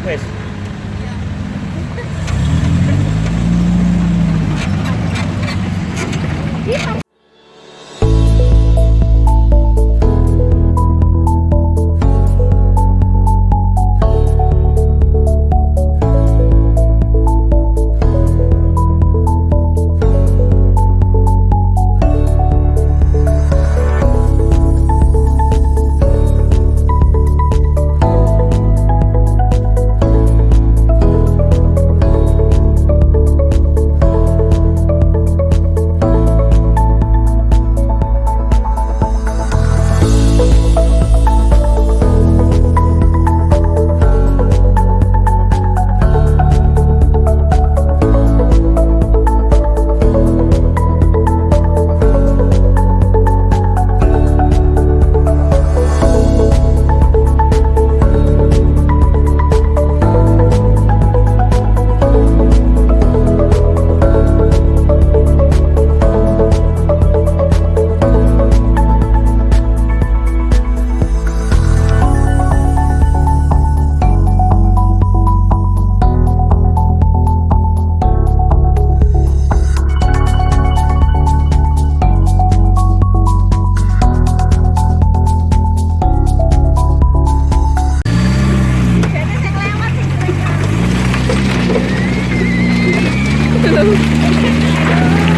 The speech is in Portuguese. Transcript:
request。Não.